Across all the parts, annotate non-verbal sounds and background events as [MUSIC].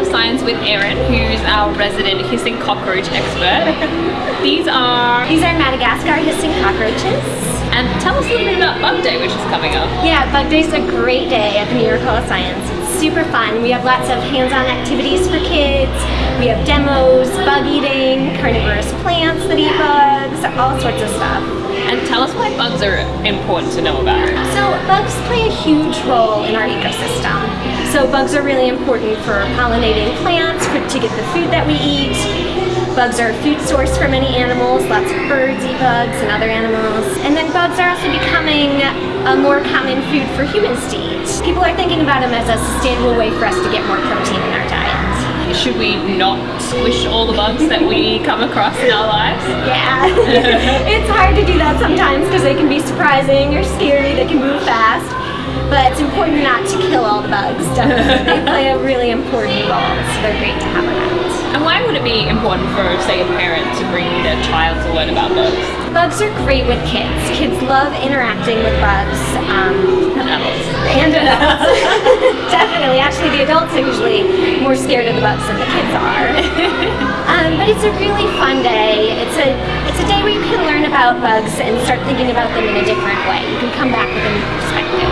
of Science with Erin, who's our resident hissing cockroach expert. [LAUGHS] These are... These are Madagascar hissing cockroaches. And tell us a little bit about Bug Day, which is coming up. Yeah, Bug Day is a great day at the New York Hall of Science. It's super fun. We have lots of hands-on activities for kids. We have demos, bug eating, carnivorous plants that eat bugs, all sorts of stuff. And tell us why bugs are important to know about. Bugs play a huge role in our ecosystem. So bugs are really important for pollinating plants, for, to get the food that we eat. Bugs are a food source for many animals. Lots of birds eat bugs and other animals. And then bugs are also becoming a more common food for humans to eat. People are thinking about them as a sustainable way for us to get more protein in our diet. Should we not squish all the bugs that we come across in our lives? Yeah, [LAUGHS] it's hard to do that sometimes because they can be surprising or scary, they can move fast. But it's important not to kill all the bugs, definitely. they [LAUGHS] play a really important role, so they're great to have around. And why would it be important for, say, a parent to bring their child to learn about bugs? Bugs are great with kids. Kids love interacting with bugs. Um, adults are usually more scared of the bugs than the kids are. [LAUGHS] um, but it's a really fun day. It's a it's a day where you can learn about bugs and start thinking about them in a different way. You can come back with a new perspective.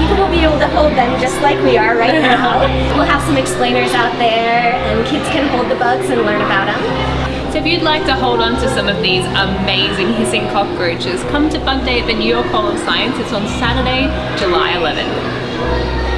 People will be able to hold them just like we are right [LAUGHS] now. We'll have some explainers out there and kids can hold the bugs and learn about them. So if you'd like to hold on to some of these amazing hissing cockroaches, come to Bug Day at the New York Hall of Science. It's on Saturday, July 11th.